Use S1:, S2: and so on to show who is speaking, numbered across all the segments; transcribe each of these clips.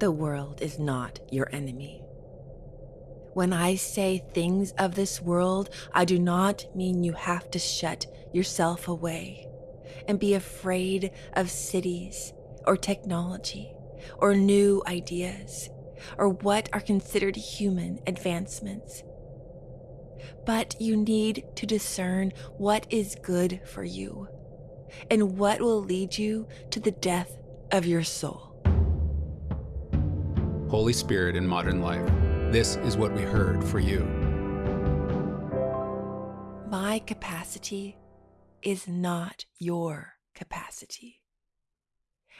S1: The world is not your enemy. When I say things of this world, I do not mean you have to shut yourself away and be afraid of cities or technology or new ideas or what are considered human advancements. But you need to discern what is good for you and what will lead you to the death of your soul.
S2: Holy Spirit in modern life. This is what we heard for you.
S1: My capacity is not your capacity.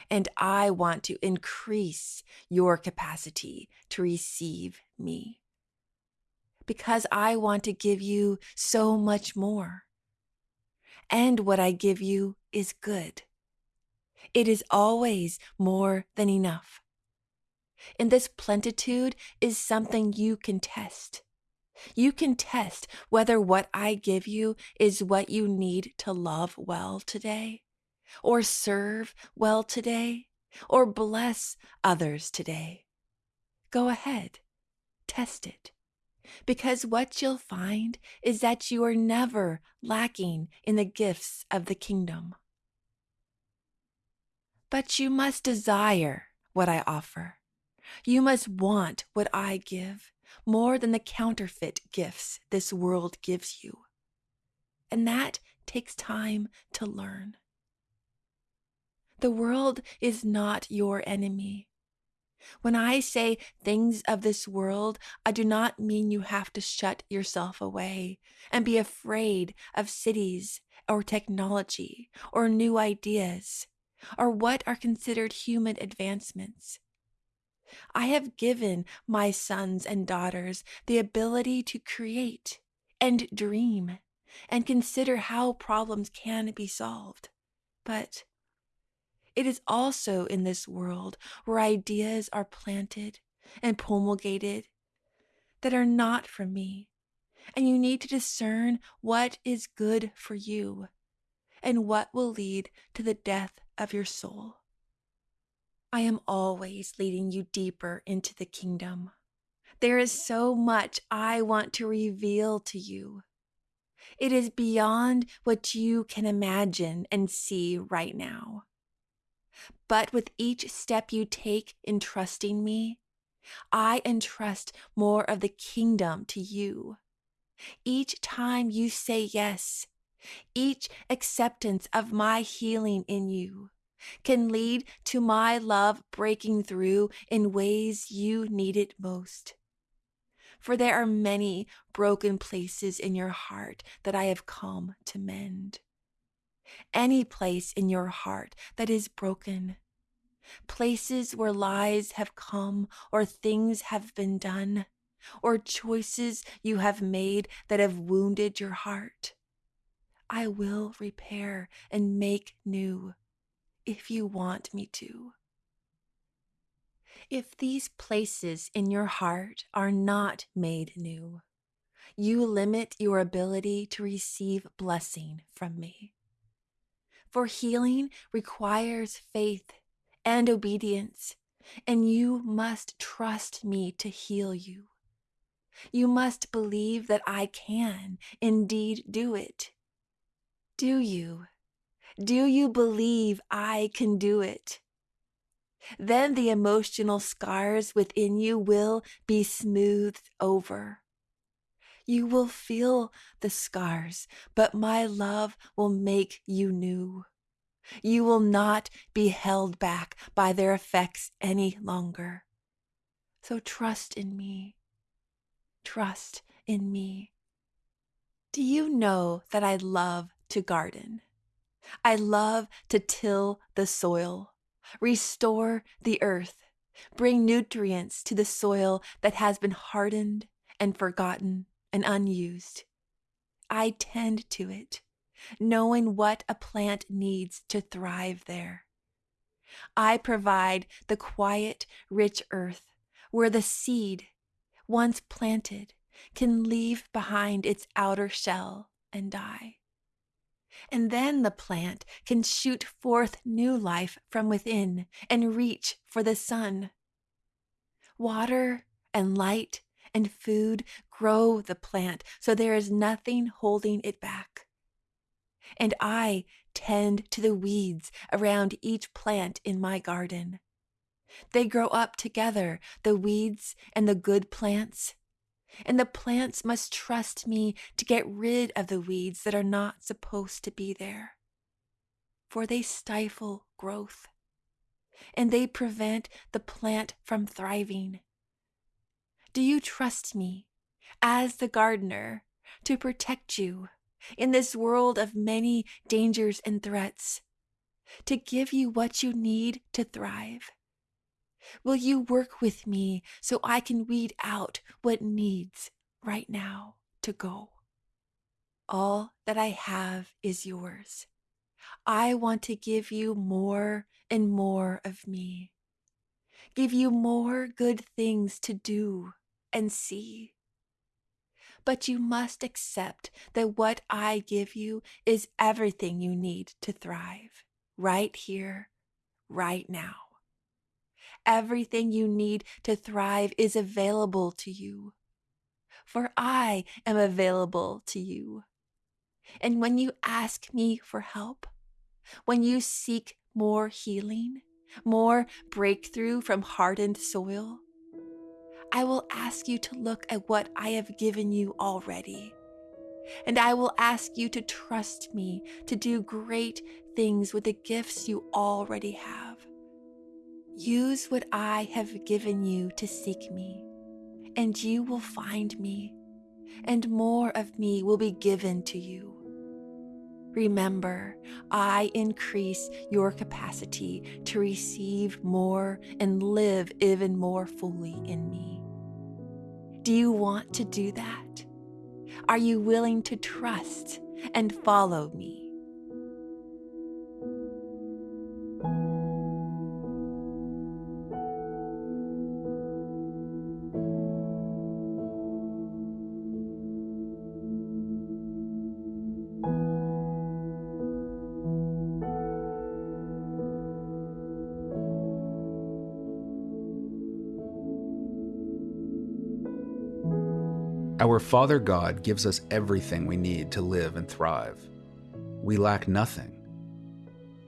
S1: And I want to increase your capacity to receive me. Because I want to give you so much more. And what I give you is good. It is always more than enough. And this plentitude is something you can test. You can test whether what I give you is what you need to love well today, or serve well today, or bless others today. Go ahead, test it. Because what you'll find is that you are never lacking in the gifts of the kingdom. But you must desire what I offer. You must want what I give more than the counterfeit gifts this world gives you. And that takes time to learn. The world is not your enemy. When I say things of this world, I do not mean you have to shut yourself away and be afraid of cities or technology or new ideas or what are considered human advancements. I have given my sons and daughters the ability to create and dream and consider how problems can be solved. But it is also in this world where ideas are planted and promulgated that are not from me. And you need to discern what is good for you and what will lead to the death of your soul. I am always leading you deeper into the kingdom. There is so much I want to reveal to you. It is beyond what you can imagine and see right now. But with each step you take in trusting me, I entrust more of the kingdom to you. Each time you say yes, each acceptance of my healing in you, can lead to my love breaking through in ways you need it most. For there are many broken places in your heart that I have come to mend. Any place in your heart that is broken, places where lies have come or things have been done, or choices you have made that have wounded your heart, I will repair and make new if you want me to. If these places in your heart are not made new, you limit your ability to receive blessing from me. For healing requires faith and obedience, and you must trust me to heal you. You must believe that I can indeed do it. Do you? Do you believe I can do it? Then the emotional scars within you will be smoothed over. You will feel the scars, but my love will make you new. You will not be held back by their effects any longer. So trust in me. Trust in me. Do you know that I love to garden? I love to till the soil, restore the earth, bring nutrients to the soil that has been hardened and forgotten and unused. I tend to it, knowing what a plant needs to thrive there. I provide the quiet, rich earth where the seed, once planted, can leave behind its outer shell and die and then the plant can shoot forth new life from within and reach for the sun. Water and light and food grow the plant so there is nothing holding it back. And I tend to the weeds around each plant in my garden. They grow up together, the weeds and the good plants. And the plants must trust me to get rid of the weeds that are not supposed to be there. For they stifle growth and they prevent the plant from thriving. Do you trust me, as the gardener, to protect you in this world of many dangers and threats, to give you what you need to thrive? Will you work with me so I can weed out what needs right now to go? All that I have is yours. I want to give you more and more of me, give you more good things to do and see. But you must accept that what I give you is everything you need to thrive, right here, right now. Everything you need to thrive is available to you, for I am available to you. And when you ask me for help, when you seek more healing, more breakthrough from hardened soil, I will ask you to look at what I have given you already. And I will ask you to trust me to do great things with the gifts you already have. Use what I have given you to seek me, and you will find me, and more of me will be given to you. Remember, I increase your capacity to receive more and live even more fully in me. Do you want to do that? Are you willing to trust and follow me?
S2: Our Father God gives us everything we need to live and thrive. We lack nothing.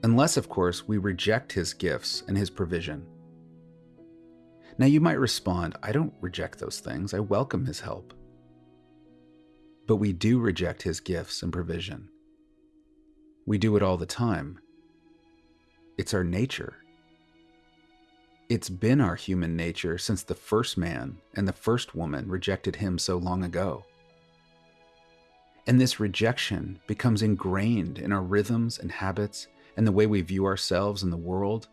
S2: Unless, of course, we reject His gifts and His provision. Now, you might respond, I don't reject those things, I welcome His help. But we do reject His gifts and provision. We do it all the time. It's our nature. It's been our human nature since the first man and the first woman rejected him so long ago. And this rejection becomes ingrained in our rhythms and habits and the way we view ourselves and the world,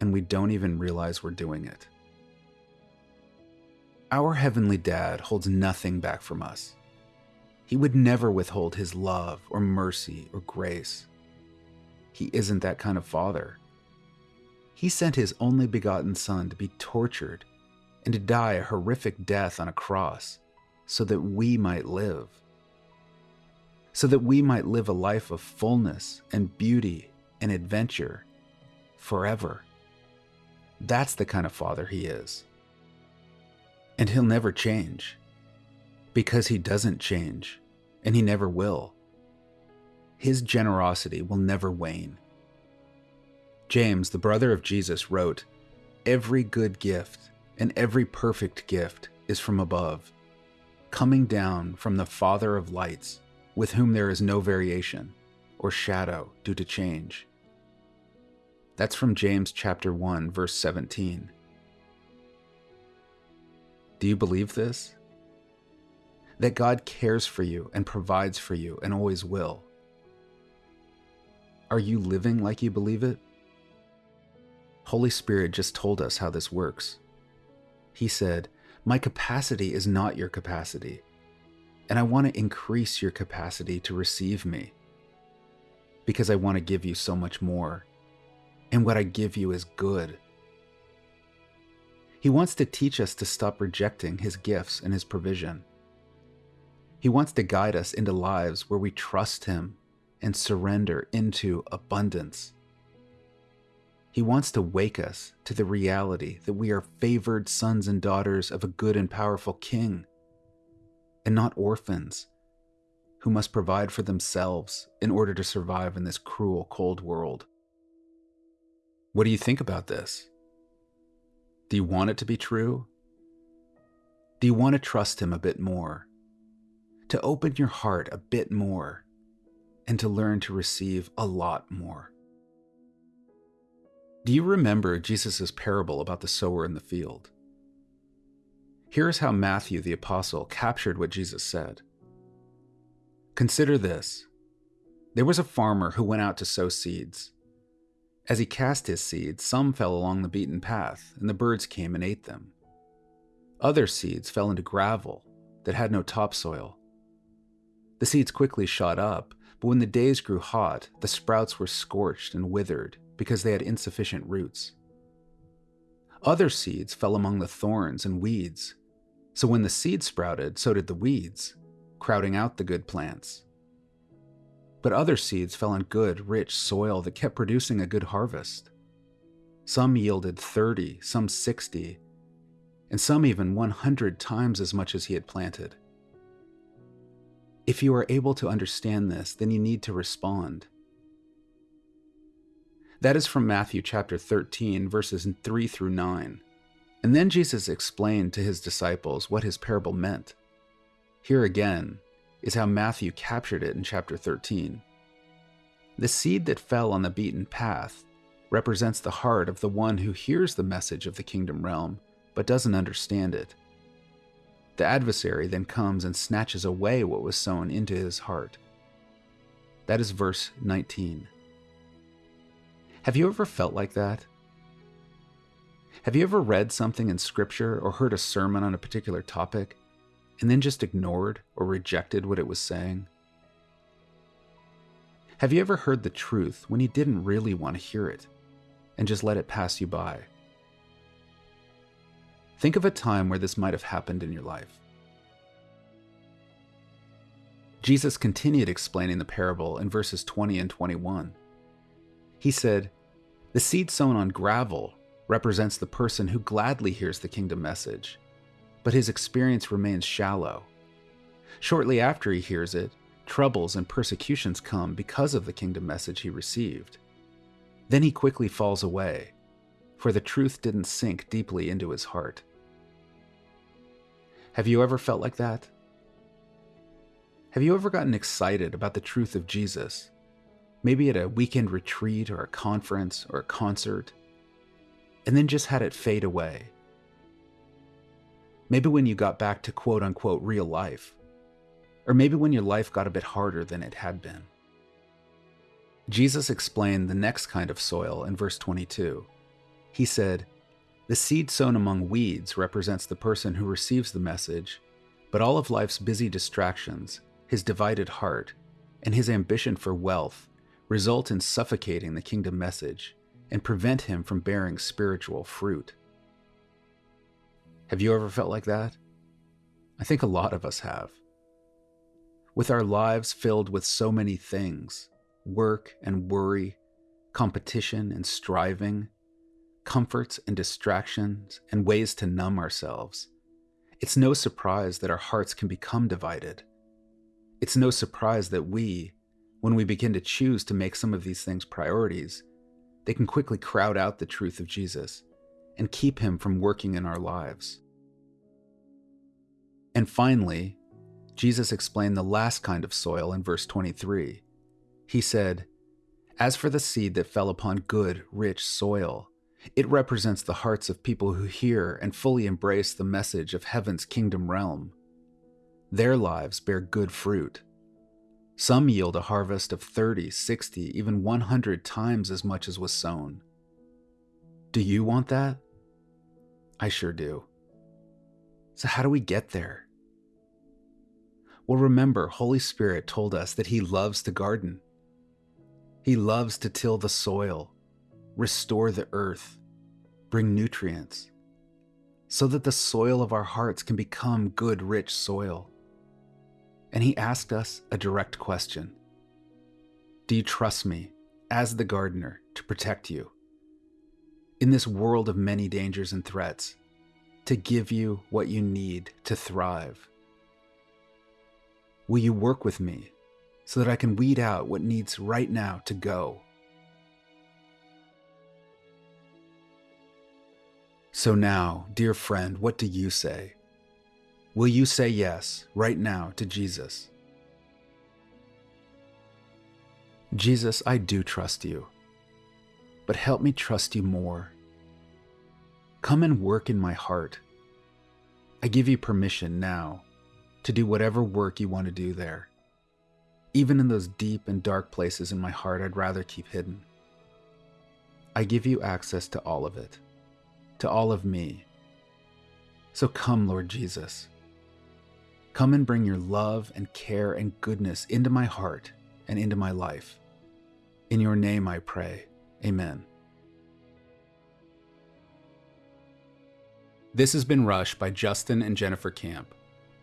S2: and we don't even realize we're doing it. Our Heavenly Dad holds nothing back from us. He would never withhold His love or mercy or grace. He isn't that kind of father. He sent his only begotten Son to be tortured and to die a horrific death on a cross so that we might live. So that we might live a life of fullness and beauty and adventure forever. That's the kind of father he is. And he'll never change because he doesn't change and he never will. His generosity will never wane. James, the brother of Jesus, wrote, Every good gift and every perfect gift is from above, coming down from the Father of lights, with whom there is no variation or shadow due to change. That's from James chapter 1 verse 17. Do you believe this? That God cares for you and provides for you and always will. Are you living like you believe it? Holy Spirit just told us how this works. He said, My capacity is not your capacity, and I want to increase your capacity to receive me because I want to give you so much more, and what I give you is good. He wants to teach us to stop rejecting His gifts and His provision. He wants to guide us into lives where we trust Him and surrender into abundance. He wants to wake us to the reality that we are favored sons and daughters of a good and powerful king, and not orphans who must provide for themselves in order to survive in this cruel, cold world. What do you think about this? Do you want it to be true? Do you want to trust Him a bit more? To open your heart a bit more and to learn to receive a lot more? Do you remember Jesus' parable about the sower in the field? Here's how Matthew the Apostle captured what Jesus said. Consider this there was a farmer who went out to sow seeds. As he cast his seeds, some fell along the beaten path, and the birds came and ate them. Other seeds fell into gravel that had no topsoil. The seeds quickly shot up, but when the days grew hot, the sprouts were scorched and withered because they had insufficient roots. Other seeds fell among the thorns and weeds, so when the seeds sprouted, so did the weeds, crowding out the good plants. But other seeds fell on good, rich soil that kept producing a good harvest. Some yielded 30, some 60, and some even 100 times as much as he had planted. If you are able to understand this, then you need to respond. That is from Matthew chapter 13, verses 3 through 9. And then Jesus explained to his disciples what his parable meant. Here again is how Matthew captured it in chapter 13. The seed that fell on the beaten path represents the heart of the one who hears the message of the kingdom realm but doesn't understand it. The adversary then comes and snatches away what was sown into his heart. That is verse 19. Have you ever felt like that? Have you ever read something in scripture or heard a sermon on a particular topic and then just ignored or rejected what it was saying? Have you ever heard the truth when you didn't really want to hear it and just let it pass you by? Think of a time where this might have happened in your life. Jesus continued explaining the parable in verses 20 and 21. He said, the seed sown on gravel represents the person who gladly hears the kingdom message, but his experience remains shallow. Shortly after he hears it, troubles and persecutions come because of the kingdom message he received. Then he quickly falls away, for the truth didn't sink deeply into his heart. Have you ever felt like that? Have you ever gotten excited about the truth of Jesus maybe at a weekend retreat or a conference or a concert, and then just had it fade away. Maybe when you got back to quote unquote real life, or maybe when your life got a bit harder than it had been. Jesus explained the next kind of soil in verse 22. He said, The seed sown among weeds represents the person who receives the message, but all of life's busy distractions, his divided heart, and his ambition for wealth result in suffocating the kingdom message and prevent him from bearing spiritual fruit. Have you ever felt like that? I think a lot of us have. With our lives filled with so many things work and worry, competition and striving, comforts and distractions, and ways to numb ourselves, it's no surprise that our hearts can become divided. It's no surprise that we, when we begin to choose to make some of these things priorities, they can quickly crowd out the truth of Jesus and keep him from working in our lives. And finally, Jesus explained the last kind of soil in verse 23. He said, As for the seed that fell upon good, rich soil, it represents the hearts of people who hear and fully embrace the message of heaven's kingdom realm. Their lives bear good fruit some yield a harvest of 30, 60, even 100 times as much as was sown. Do you want that? I sure do. So, how do we get there? Well, remember, Holy Spirit told us that He loves to garden. He loves to till the soil, restore the earth, bring nutrients, so that the soil of our hearts can become good, rich soil and he asked us a direct question Do you trust me, as the gardener, to protect you? in this world of many dangers and threats, to give you what you need to thrive? Will you work with me so that I can weed out what needs right now to go? So now, dear friend, what do you say? Will you say yes right now to Jesus? Jesus, I do trust you, but help me trust you more. Come and work in my heart. I give you permission now to do whatever work you want to do there. Even in those deep and dark places in my heart, I'd rather keep hidden. I give you access to all of it, to all of me. So come, Lord Jesus. Come and bring your love and care and goodness into my heart and into my life. In your name I pray. Amen. This has been Hush by Justin and Jennifer Camp.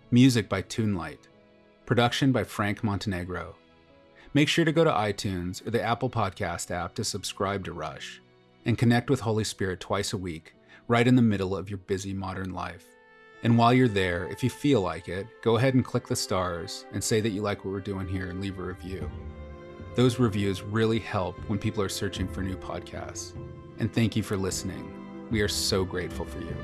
S2: Music by Toonlight. Production by Frank Montenegro. Make sure to go to iTunes or the Apple Podcast app to subscribe to Hush and connect with Holy Spirit twice a week, right in the middle of your busy modern life. And while you're there, if you feel like it, go ahead and click the stars and say that you like what we're doing here and leave a review. Those reviews really help when people are searching for new podcasts. And thank you for listening. We are so grateful for you.